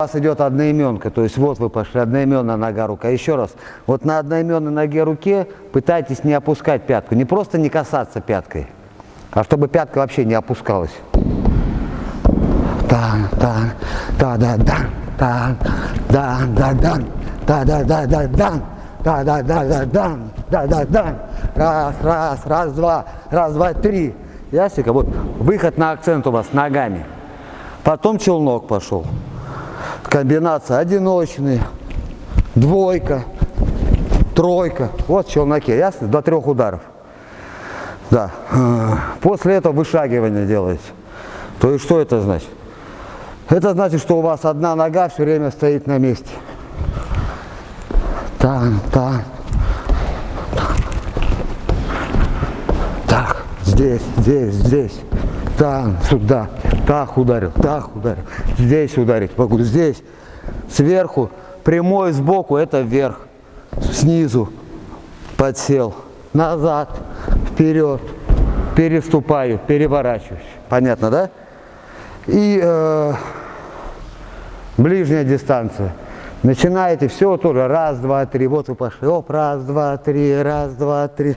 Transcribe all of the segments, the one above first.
У вас идет одноименка, то есть вот вы пошли, одноименная нога, рука. Еще раз, вот на одноименной ноге руке пытайтесь не опускать пятку, не просто не касаться пяткой, а чтобы пятка вообще не опускалась. Дан, дан, да, да, дан, дан, дан, да, дан, да, да, да, да, дан, да, да, да, да, да, да, дан. Раз, раз, раз, два, раз, два, три. Ясненько? Вот выход на акцент у вас ногами. Потом челнок пошел. Комбинация одиночный, двойка, тройка. Вот в челноке, ясно? До трех ударов. Да. После этого вышагивание делаете. То есть что это значит? Это значит, что у вас одна нога все время стоит на месте. Там, там. Так, здесь, здесь, здесь. Там, сюда. Так ударил, так ударил. Здесь ударить могу, здесь. Сверху, прямой сбоку, это вверх. Снизу подсел. Назад, вперед. Переступаю, переворачиваюсь. Понятно, да? И э, ближняя дистанция. Начинаете все тоже раз, два, три. Вот вы пошли. Оп, раз, два, три, раз, два, три.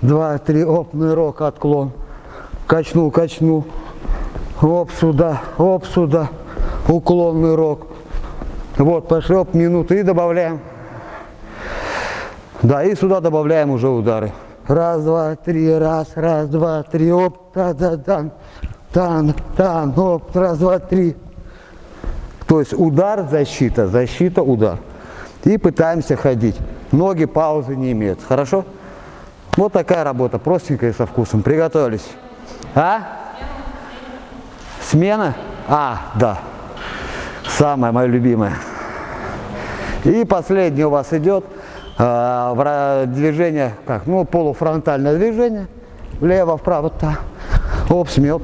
Два, три, оп, нырок, отклон. Качну, качну. Оп, сюда, оп, сюда. Уклон, нырок. Вот, пошли, оп, минуты и добавляем. Да, и сюда добавляем уже удары. Раз, два, три, раз, раз, два, три, оп, та-да-дан, тан, тан, оп, раз, два, три. То есть удар, защита, защита, удар. И пытаемся ходить. Ноги паузы не имеют. Хорошо? Вот такая работа, простенькая со вкусом. Приготовились. А? Смена? А, да. Самая моя любимая. И последний у вас идет э, движение, как, ну, полуфронтальное движение. Влево, вправо, так. Оп, смел.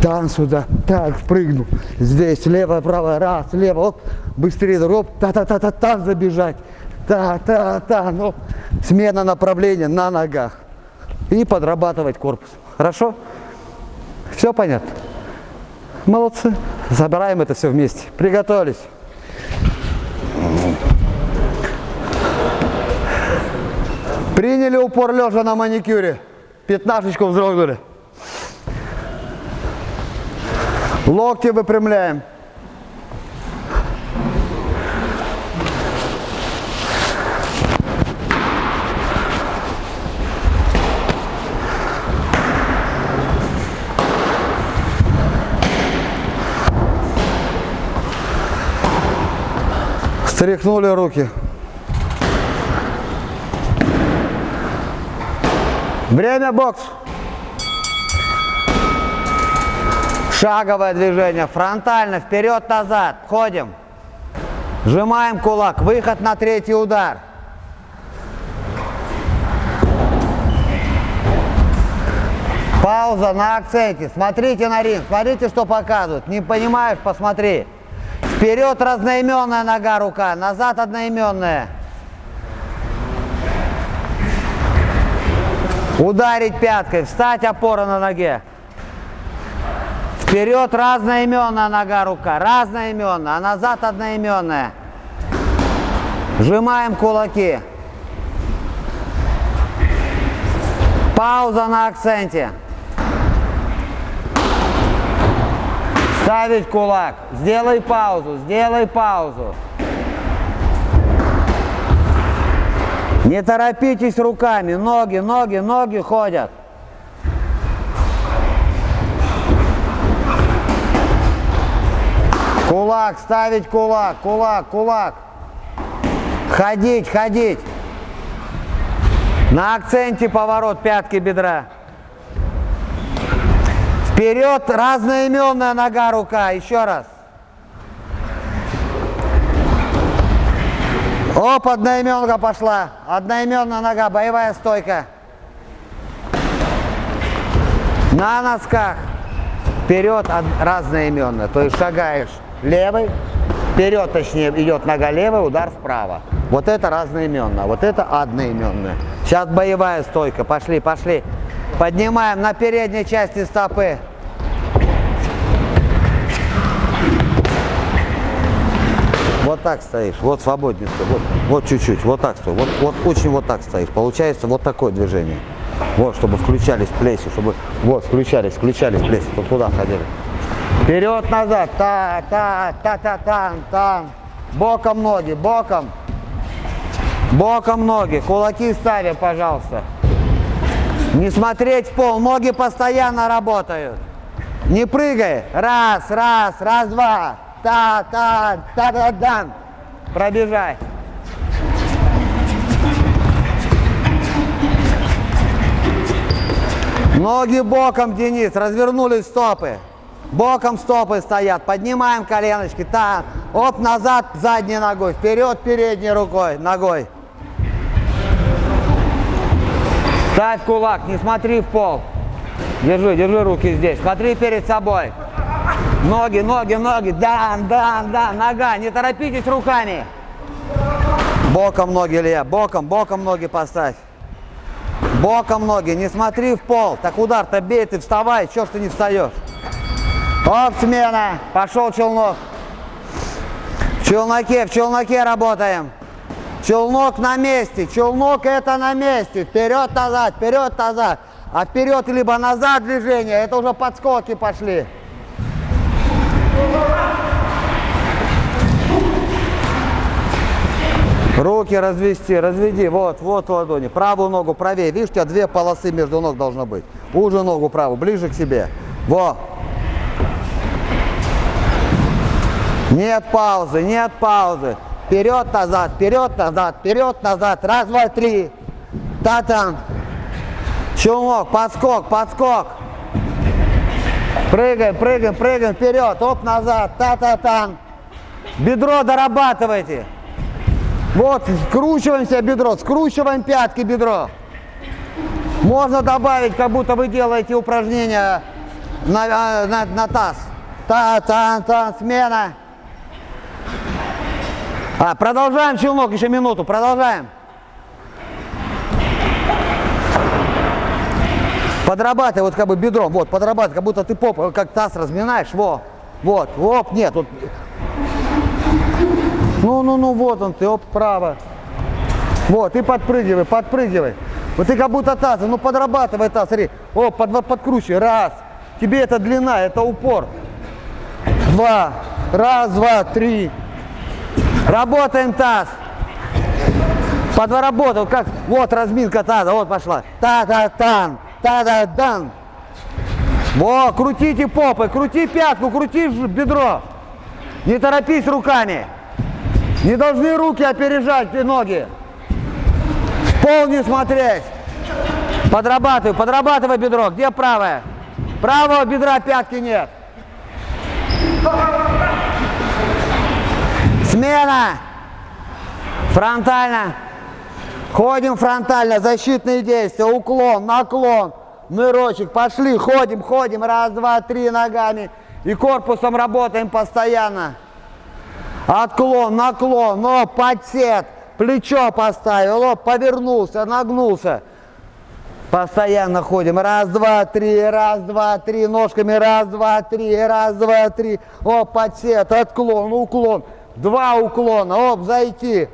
Там сюда, так, прыгну. Здесь, лево, право, раз, лево, оп, быстрее, оп, та-та-та-та, там забежать. Та-та-та, ну, смена направления на ногах. И подрабатывать корпус. Хорошо? Все понятно? Молодцы. Забираем это все вместе. Приготовились. Приняли упор лежа на маникюре. Пятнашечку вздрогнули. Локти выпрямляем. Стряхнули руки. Время бокс. Шаговое движение, фронтально, вперед-назад, ходим. Сжимаем кулак, выход на третий удар. Пауза на акценте, смотрите на ринг, смотрите, что показывают. Не понимаешь, посмотри. Вперед разноименная нога, рука, назад одноименная. Ударить пяткой, встать, опора на ноге. Вперед разноименная нога, рука, разноименная, а назад одноименная. Сжимаем кулаки. Пауза на акценте. Ставить кулак. Сделай паузу, сделай паузу. Не торопитесь руками, ноги, ноги, ноги ходят. Кулак, ставить кулак, кулак, кулак. Ходить, ходить. На акценте поворот пятки бедра. Вперед, разноименная нога, рука. Еще раз. Оп, одноименка пошла. Одноименная нога, боевая стойка. На носках. Вперед, разноименная. То есть шагаешь левый, вперед, точнее, идет нога левая, удар вправо. Вот это разноименная, вот это одноименная. Сейчас боевая стойка. Пошли, пошли. Поднимаем на передней части стопы. Вот так стоишь, вот свободнее стой, вот, чуть-чуть, вот так стой, вот, вот очень вот так стоишь. Получается вот такое движение. Вот, чтобы включались плечи, чтобы, вот, включались, включались плечи, вот туда ходили. Вперед, назад, та, та, та, та, та, та. Боком ноги, боком. Боком ноги, кулаки ставим, пожалуйста. Не смотреть в пол, ноги постоянно работают. Не прыгай. Раз, раз, раз, два. Та, та, та, та, та. Пробежай. Ноги боком, Денис, развернулись стопы. Боком стопы стоят. Поднимаем коленочки. Так. Оп, назад задней ногой. Вперед передней рукой, ногой. Ставь кулак, не смотри в пол. Держи, держи руки здесь. Смотри перед собой. Ноги, ноги, ноги. Да, да, да. Нога. Не торопитесь руками. Боком ноги, Илья. Боком, боком ноги поставь. Боком ноги. Не смотри в пол. Так удар-то бей, ты вставай. Чего ж ты не встаешь? Оп, смена. Пошел челнок. В челноке, в челноке работаем. Челнок на месте. Челнок это на месте. Вперед-назад, вперед-назад. А вперед либо назад движение, это уже подскоки пошли. Руки развести, разведи, вот, вот ладони. Правую ногу правее, видишь, у тебя две полосы между ног должно быть. Уже ногу правую, ближе к себе. Во. Нет паузы, нет паузы. Вперед, назад, вперед, назад, вперед, назад. Раз, два, три. Та-там. Челнок, подскок, подскок. Прыгаем, прыгаем, прыгаем вперед. Оп, назад. Та-та-там. Бедро дорабатывайте. Вот, скручиваем себе бедро, скручиваем пятки бедро. Можно добавить, как будто вы делаете упражнения на, а, на, на таз. Та-та-та, смена. А, продолжаем челнок, еще минуту, продолжаем. Подрабатывай вот как бы бедром, вот, подрабатывай, как будто ты попу, как таз разминаешь, во, вот, оп, нет, вот. Ну, ну, ну, вот он ты, оп, право. Вот, и подпрыгивай, подпрыгивай. Вот ты как будто таз, ну подрабатывай таз, смотри, оп, под, подкручивай, раз. Тебе это длина, это упор. Два, раз, два, три. Работаем таз. Подработал, как, вот разминка таза, вот пошла. Та-та-тан. Та-да-дан. Во, крутите попы, крути пятку, крути бедро. Не торопись руками. Не должны руки опережать ноги. В пол не смотреть. Подрабатывай, подрабатывай бедро. Где правое? Правого бедра пятки нет. Смена. Фронтально. Ходим фронтально, защитные действия, уклон, наклон, нырочек, пошли, ходим, ходим, раз, два, три ногами и корпусом работаем постоянно. Отклон, наклон, но подсет, плечо поставил, лоб повернулся, нагнулся. Постоянно ходим. Раз, два, три, раз, два, три. Ножками раз, два, три, раз, два, три. Оп, подсет, отклон, уклон. Два уклона, оп, зайти.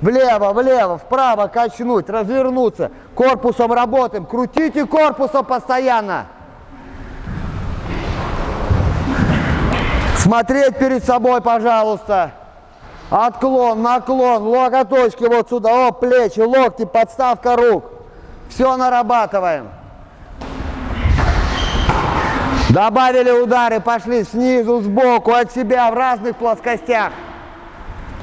Влево, влево, вправо качнуть, развернуться. Корпусом работаем. Крутите корпусом постоянно. Смотреть перед собой, пожалуйста. Отклон, наклон, локоточки вот сюда. О, плечи, локти, подставка рук. Все нарабатываем. Добавили удары, пошли снизу, сбоку, от себя в разных плоскостях.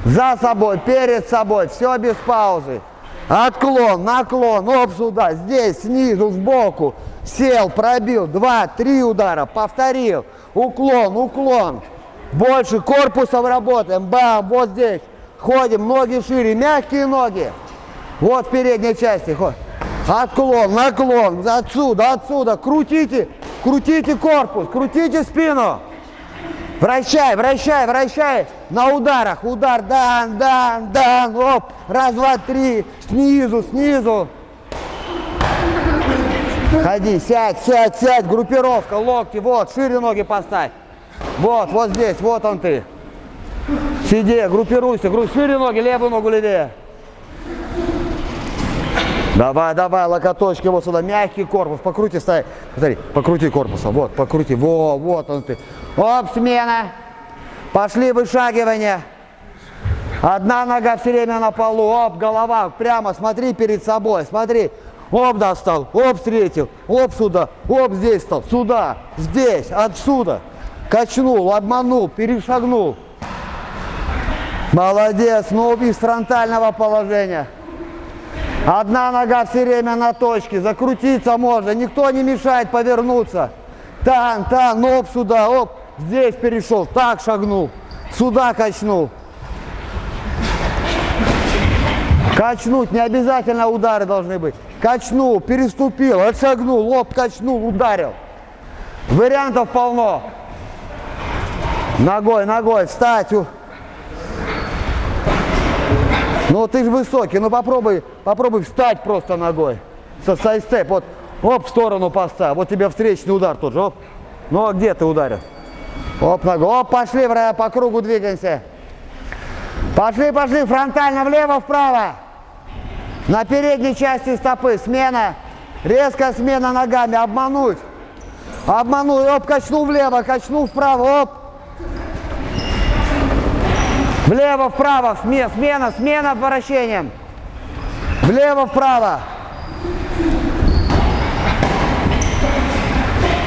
За собой, перед собой, все без паузы. Отклон, наклон, оп сюда, здесь, снизу, сбоку. Сел, пробил, два, три удара, повторил. Уклон, уклон. Больше корпусом работаем, бам, вот здесь. Ходим, ноги шире, мягкие ноги. Вот в передней части. Отклон, наклон, отсюда, отсюда. Крутите, крутите корпус, крутите спину. Вращай, вращай, вращай. На ударах. Удар, дан, дан, дан. Оп. Раз, два, три. Снизу, снизу. Ходи, сядь, сядь, сядь. Группировка, локти. Вот, шире ноги поставь. Вот, вот здесь, вот он ты. Сиди, группируйся, группируйся. Шире ноги, левую ногу левее. Давай, давай, локоточки вот сюда, мягкий корпус, покрути, ставь. Смотри, покрути корпусом, вот, покрути, во, вот он ты. Оп, смена. Пошли вышагивания. Одна нога все время на полу, оп, голова, прямо, смотри перед собой, смотри. Оп, достал, оп, встретил, оп, сюда, оп, здесь стал, сюда, здесь, отсюда. Качнул, обманул, перешагнул. Молодец, ну из фронтального положения. Одна нога все время на точке, закрутиться можно, никто не мешает повернуться. Тан, тан, оп, сюда, оп, здесь перешел, так шагнул, сюда качнул. Качнуть, не обязательно удары должны быть. Качнул, переступил, отшагнул, лоб качнул, ударил. Вариантов полно. Ногой, ногой, встать. Ну ты же высокий, ну попробуй, попробуй встать просто ногой. Со сайстеп, вот, оп, в сторону поста, вот тебе встречный удар тот же, оп. Ну а где ты ударил? Оп, ногой, оп, пошли, по кругу двигаемся. Пошли, пошли, фронтально влево, вправо. На передней части стопы смена, резкая смена ногами, обмануть. Обмануть, оп, качнул влево, качнул вправо, оп. Влево, вправо, смена, смена, смена вращением. Влево, вправо.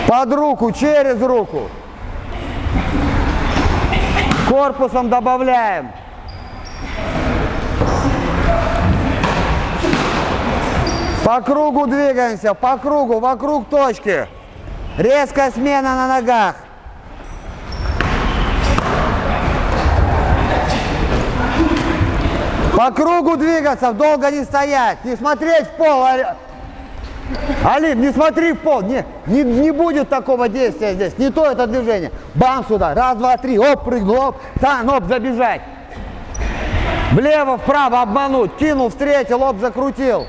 Под руку, через руку. Корпусом добавляем. По кругу двигаемся, по кругу, вокруг точки. Резкая смена на ногах. По кругу двигаться, долго не стоять, не смотреть в пол. Алим, не смотри в пол, не, не, не будет такого действия здесь, не то это движение. Бам сюда, раз, два, три, оп, прыгнул, оп, тан, оп, забежать. Влево, вправо обмануть, кинул, встретил, оп, закрутил.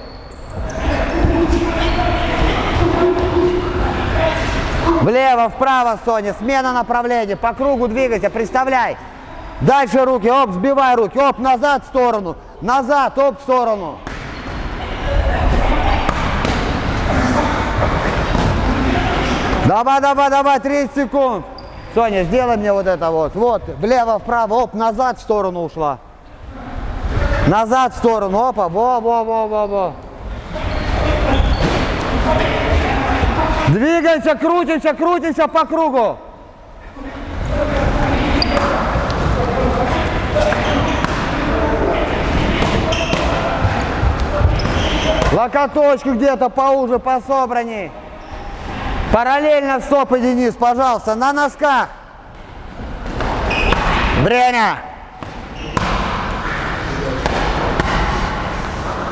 Влево, вправо, Соня, смена направления, по кругу двигайся, представляй. Дальше руки, оп, сбивай руки, оп, назад в сторону, назад, оп, в сторону. Давай, давай, давай, 30 секунд. Соня, сделай мне вот это вот. Вот, влево, вправо, оп, назад в сторону ушла. Назад в сторону, опа, во, во, во, во, во. Двигаемся, крутимся, крутимся по кругу. Локоточку где-то поуже, пособранней. Параллельно стопы, Денис, пожалуйста, на носках. Время.